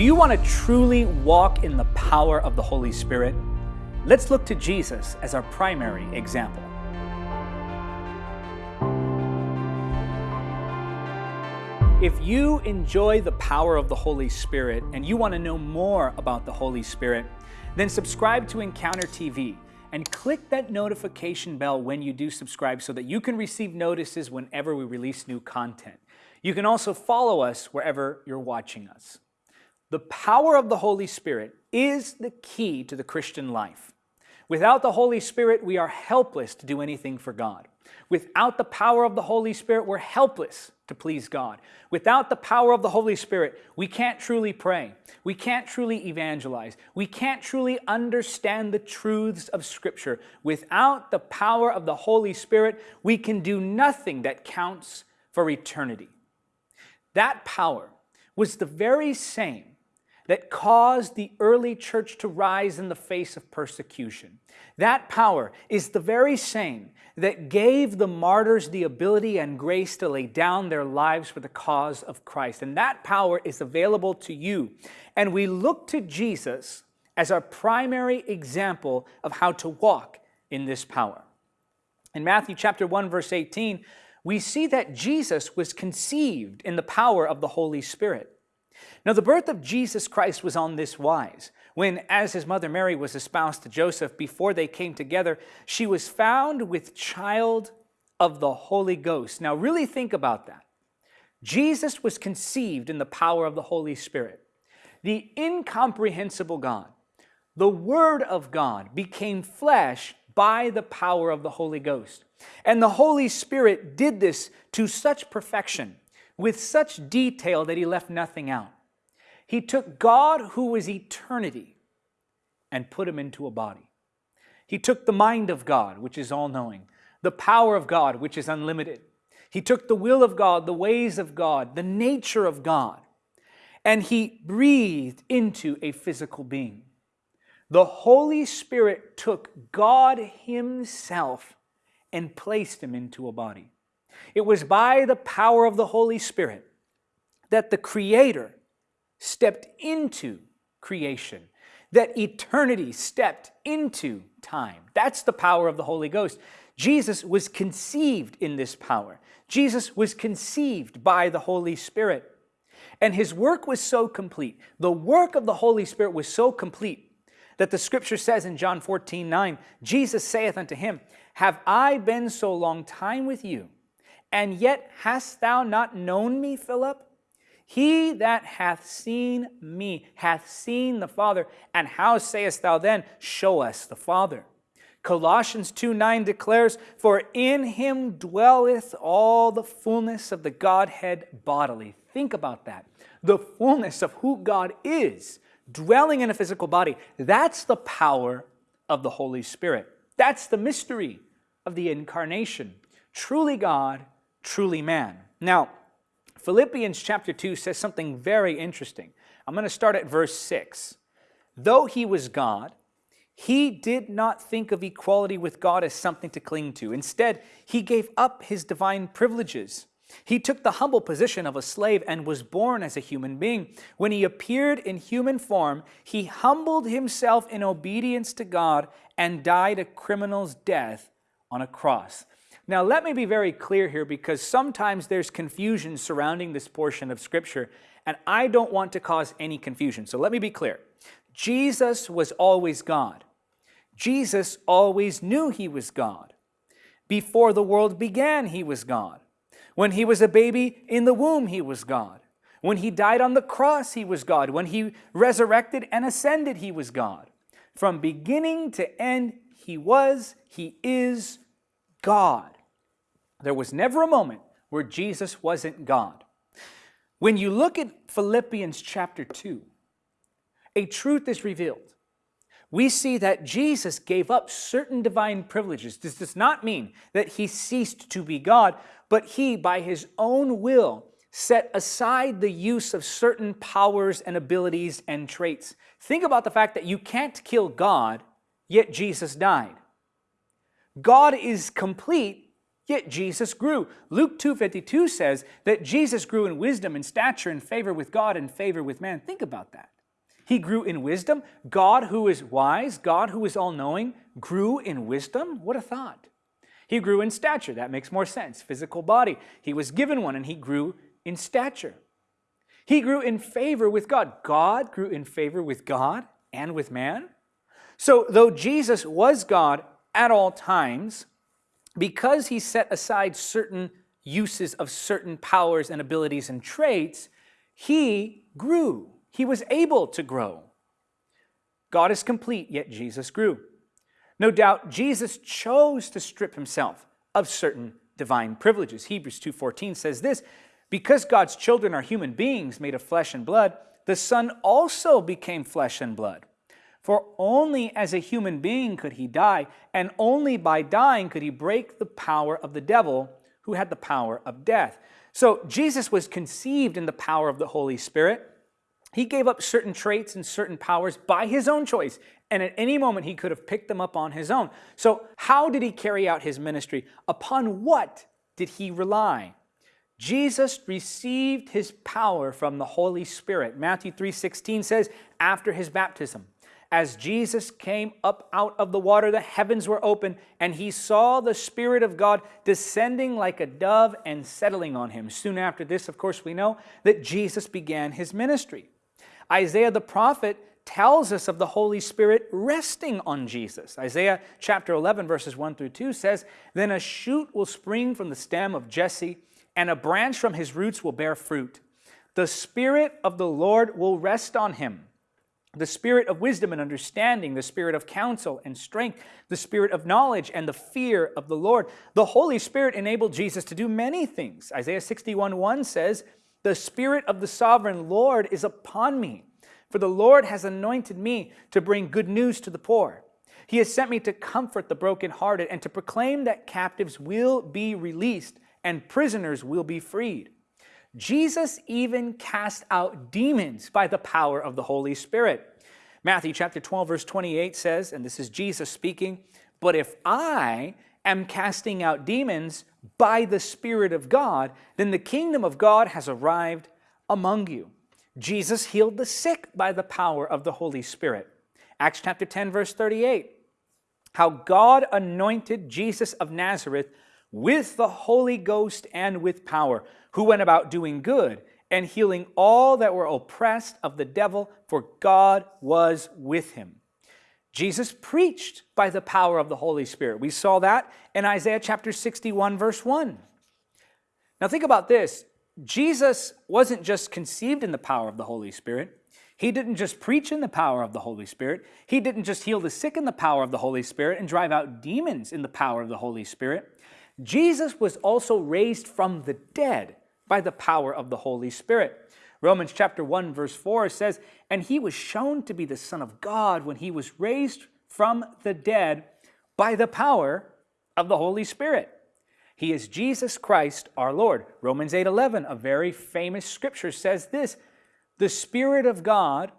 Do you want to truly walk in the power of the Holy Spirit? Let's look to Jesus as our primary example. If you enjoy the power of the Holy Spirit and you want to know more about the Holy Spirit, then subscribe to Encounter TV and click that notification bell when you do subscribe so that you can receive notices whenever we release new content. You can also follow us wherever you're watching us. The power of the Holy Spirit is the key to the Christian life. Without the Holy Spirit, we are helpless to do anything for God. Without the power of the Holy Spirit, we're helpless to please God. Without the power of the Holy Spirit, we can't truly pray. We can't truly evangelize. We can't truly understand the truths of Scripture. Without the power of the Holy Spirit, we can do nothing that counts for eternity. That power was the very same that caused the early church to rise in the face of persecution. That power is the very same that gave the martyrs the ability and grace to lay down their lives for the cause of Christ. And that power is available to you. And we look to Jesus as our primary example of how to walk in this power. In Matthew chapter 1 verse 18, we see that Jesus was conceived in the power of the Holy Spirit. Now, the birth of Jesus Christ was on this wise. When, as his mother Mary was espoused to Joseph, before they came together, she was found with child of the Holy Ghost. Now, really think about that. Jesus was conceived in the power of the Holy Spirit. The incomprehensible God, the Word of God, became flesh by the power of the Holy Ghost. And the Holy Spirit did this to such perfection with such detail that he left nothing out. He took God, who was eternity, and put him into a body. He took the mind of God, which is all knowing, the power of God, which is unlimited. He took the will of God, the ways of God, the nature of God, and he breathed into a physical being. The Holy Spirit took God Himself and placed him into a body. It was by the power of the Holy Spirit that the Creator stepped into creation, that eternity stepped into time. That's the power of the Holy Ghost. Jesus was conceived in this power. Jesus was conceived by the Holy Spirit. And his work was so complete. The work of the Holy Spirit was so complete that the scripture says in John 14, 9, Jesus saith unto him, Have I been so long time with you, and yet hast thou not known me, Philip? He that hath seen me hath seen the Father. And how sayest thou then, Show us the Father? Colossians 2 9 declares, For in him dwelleth all the fullness of the Godhead bodily. Think about that. The fullness of who God is, dwelling in a physical body. That's the power of the Holy Spirit. That's the mystery of the incarnation. Truly God, truly man. Now, Philippians chapter 2 says something very interesting. I'm going to start at verse 6. Though he was God, he did not think of equality with God as something to cling to. Instead, he gave up his divine privileges. He took the humble position of a slave and was born as a human being. When he appeared in human form, he humbled himself in obedience to God and died a criminal's death on a cross. Now, let me be very clear here because sometimes there's confusion surrounding this portion of Scripture, and I don't want to cause any confusion. So let me be clear. Jesus was always God. Jesus always knew he was God. Before the world began, he was God. When he was a baby in the womb, he was God. When he died on the cross, he was God. When he resurrected and ascended, he was God. From beginning to end, he was, he is God. There was never a moment where Jesus wasn't God. When you look at Philippians chapter 2, a truth is revealed. We see that Jesus gave up certain divine privileges. This does not mean that he ceased to be God, but he, by his own will, set aside the use of certain powers and abilities and traits. Think about the fact that you can't kill God, yet Jesus died. God is complete, Yet Jesus grew. Luke 2.52 says that Jesus grew in wisdom and stature and favor with God and favor with man. Think about that. He grew in wisdom. God who is wise, God who is all-knowing, grew in wisdom? What a thought. He grew in stature. That makes more sense. Physical body. He was given one and he grew in stature. He grew in favor with God. God grew in favor with God and with man. So though Jesus was God at all times, because he set aside certain uses of certain powers and abilities and traits, he grew. He was able to grow. God is complete, yet Jesus grew. No doubt Jesus chose to strip himself of certain divine privileges. Hebrews 2.14 says this, Because God's children are human beings made of flesh and blood, the Son also became flesh and blood. For only as a human being could he die, and only by dying could he break the power of the devil, who had the power of death. So Jesus was conceived in the power of the Holy Spirit. He gave up certain traits and certain powers by his own choice, and at any moment he could have picked them up on his own. So how did he carry out his ministry? Upon what did he rely? Jesus received his power from the Holy Spirit. Matthew 3.16 says, after his baptism, as Jesus came up out of the water, the heavens were open, and he saw the Spirit of God descending like a dove and settling on him. Soon after this, of course, we know that Jesus began his ministry. Isaiah the prophet tells us of the Holy Spirit resting on Jesus. Isaiah chapter 11, verses 1 through 2 says, Then a shoot will spring from the stem of Jesse, and a branch from his roots will bear fruit. The Spirit of the Lord will rest on him the spirit of wisdom and understanding, the spirit of counsel and strength, the spirit of knowledge and the fear of the Lord. The Holy Spirit enabled Jesus to do many things. Isaiah 61 1 says, The Spirit of the sovereign Lord is upon me, for the Lord has anointed me to bring good news to the poor. He has sent me to comfort the brokenhearted and to proclaim that captives will be released and prisoners will be freed Jesus even cast out demons by the power of the Holy Spirit. Matthew chapter 12 verse 28 says, and this is Jesus speaking, but if I am casting out demons by the Spirit of God, then the kingdom of God has arrived among you. Jesus healed the sick by the power of the Holy Spirit. Acts chapter 10 verse 38, how God anointed Jesus of Nazareth with the Holy Ghost and with power, who went about doing good and healing all that were oppressed of the devil, for God was with him. Jesus preached by the power of the Holy Spirit. We saw that in Isaiah chapter 61, verse 1. Now think about this. Jesus wasn't just conceived in the power of the Holy Spirit. He didn't just preach in the power of the Holy Spirit. He didn't just heal the sick in the power of the Holy Spirit and drive out demons in the power of the Holy Spirit. Jesus was also raised from the dead by the power of the Holy Spirit. Romans chapter 1 verse 4 says, And he was shown to be the Son of God when he was raised from the dead by the power of the Holy Spirit. He is Jesus Christ our Lord. Romans 8:11, a very famous scripture says this, The Spirit of God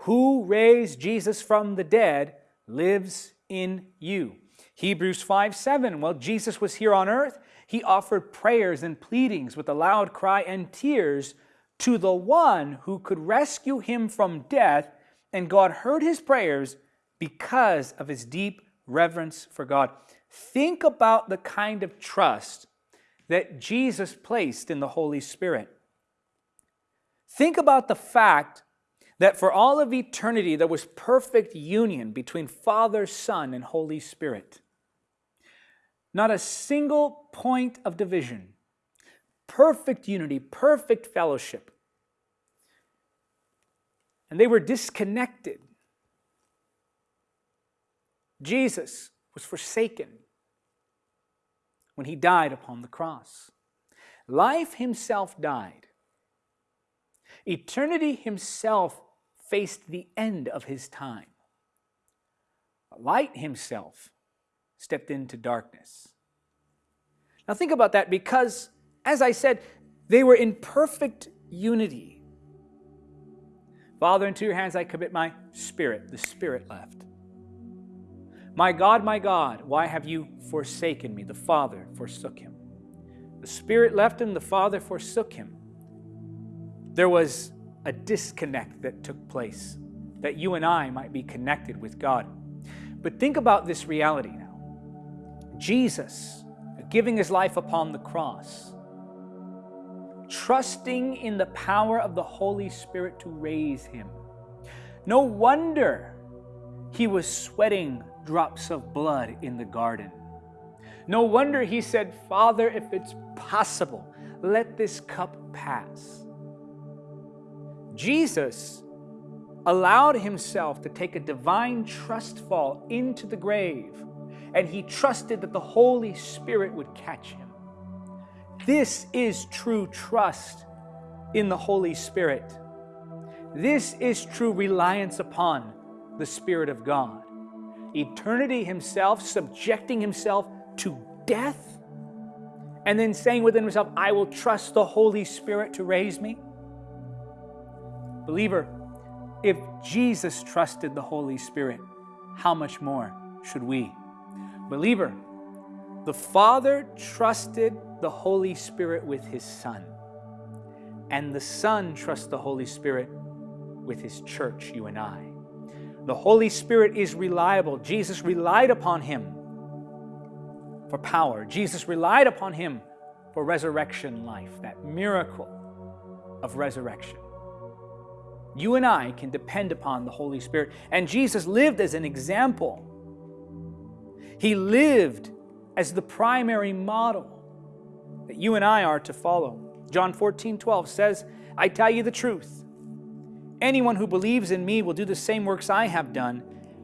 who raised Jesus from the dead lives in you. Hebrews 5 7, while Jesus was here on earth, he offered prayers and pleadings with a loud cry and tears to the one who could rescue him from death, and God heard his prayers because of his deep reverence for God. Think about the kind of trust that Jesus placed in the Holy Spirit. Think about the fact that for all of eternity there was perfect union between Father, Son, and Holy Spirit. Not a single point of division. Perfect unity, perfect fellowship. And they were disconnected. Jesus was forsaken when he died upon the cross. Life himself died. Eternity himself faced the end of his time. Light himself stepped into darkness. Now think about that because, as I said, they were in perfect unity. Father, into your hands I commit my spirit. The spirit left. My God, my God, why have you forsaken me? The Father forsook him. The Spirit left him, the Father forsook him. There was a disconnect that took place, that you and I might be connected with God. But think about this reality now. Jesus giving his life upon the cross, trusting in the power of the Holy Spirit to raise him. No wonder he was sweating drops of blood in the garden. No wonder he said, Father, if it's possible, let this cup pass. Jesus allowed himself to take a divine trust fall into the grave, and he trusted that the Holy Spirit would catch him. This is true trust in the Holy Spirit. This is true reliance upon the Spirit of God. Eternity himself, subjecting himself to death, and then saying within himself, I will trust the Holy Spirit to raise me. Believer, if Jesus trusted the Holy Spirit, how much more should we? Believer, the Father trusted the Holy Spirit with His Son, and the Son trusts the Holy Spirit with His church, you and I. The Holy Spirit is reliable. Jesus relied upon Him for power. Jesus relied upon Him for resurrection life, that miracle of resurrection. You and I can depend upon the Holy Spirit. And Jesus lived as an example. He lived as the primary model that you and I are to follow. John 14, 12 says, I tell you the truth. Anyone who believes in me will do the same works I have done,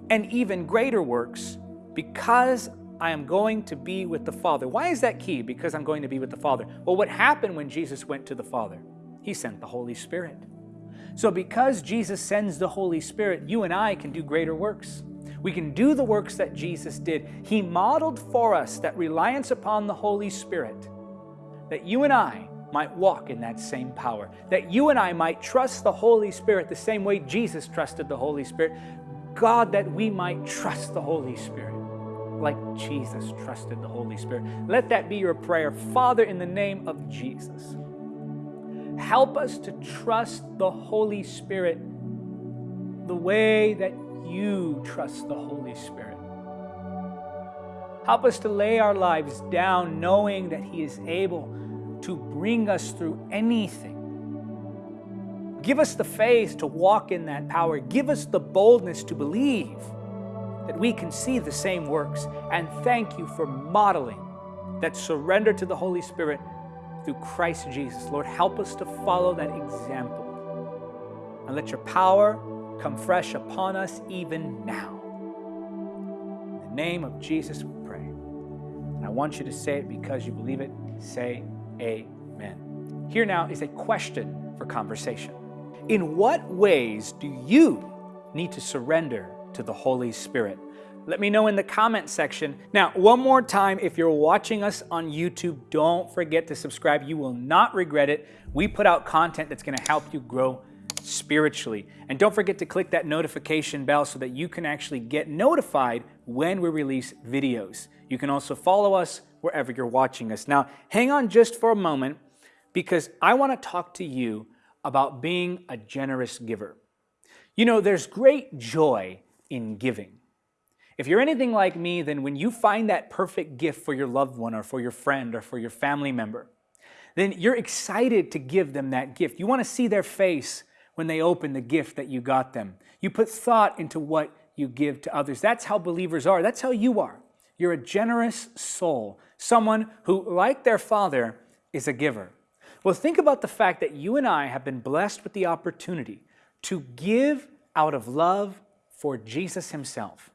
and even greater works, because I am going to be with the Father. Why is that key? Because I'm going to be with the Father. Well, what happened when Jesus went to the Father? He sent the Holy Spirit. So because Jesus sends the Holy Spirit, you and I can do greater works. We can do the works that Jesus did. He modeled for us that reliance upon the Holy Spirit, that you and I might walk in that same power, that you and I might trust the Holy Spirit the same way Jesus trusted the Holy Spirit. God, that we might trust the Holy Spirit like Jesus trusted the Holy Spirit. Let that be your prayer. Father, in the name of Jesus. Help us to trust the Holy Spirit the way that you trust the Holy Spirit. Help us to lay our lives down knowing that He is able to bring us through anything. Give us the faith to walk in that power. Give us the boldness to believe that we can see the same works. And thank you for modeling that surrender to the Holy Spirit through Christ Jesus. Lord, help us to follow that example. And let your power come fresh upon us even now. In the name of Jesus, we pray. And I want you to say it because you believe it. Say amen. Here now is a question for conversation. In what ways do you need to surrender to the Holy Spirit? Let me know in the comment section. Now, one more time, if you're watching us on YouTube, don't forget to subscribe. You will not regret it. We put out content that's going to help you grow spiritually. And don't forget to click that notification bell so that you can actually get notified when we release videos. You can also follow us wherever you're watching us. Now, hang on just for a moment because I want to talk to you about being a generous giver. You know, there's great joy in giving. If you're anything like me, then when you find that perfect gift for your loved one or for your friend or for your family member, then you're excited to give them that gift. You want to see their face when they open the gift that you got them. You put thought into what you give to others. That's how believers are. That's how you are. You're a generous soul, someone who, like their father, is a giver. Well, think about the fact that you and I have been blessed with the opportunity to give out of love for Jesus himself.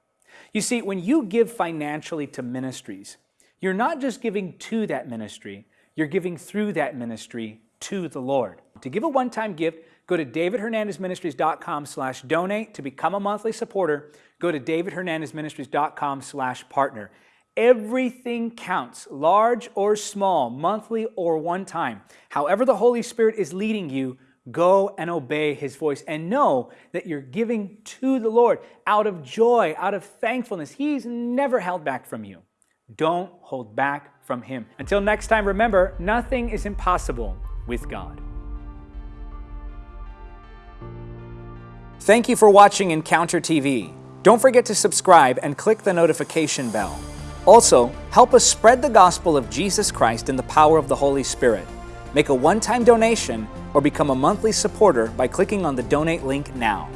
You see, when you give financially to ministries, you're not just giving to that ministry, you're giving through that ministry to the Lord. To give a one-time gift, go to davidhernandezministries.com slash donate. To become a monthly supporter, go to davidhernandezministries.com slash partner. Everything counts, large or small, monthly or one time. However the Holy Spirit is leading you, Go and obey his voice and know that you're giving to the Lord out of joy, out of thankfulness. He's never held back from you. Don't hold back from him. Until next time, remember, nothing is impossible with God. Thank you for watching Encounter TV. Don't forget to subscribe and click the notification bell. Also, help us spread the gospel of Jesus Christ in the power of the Holy Spirit. Make a one-time donation or become a monthly supporter by clicking on the donate link now.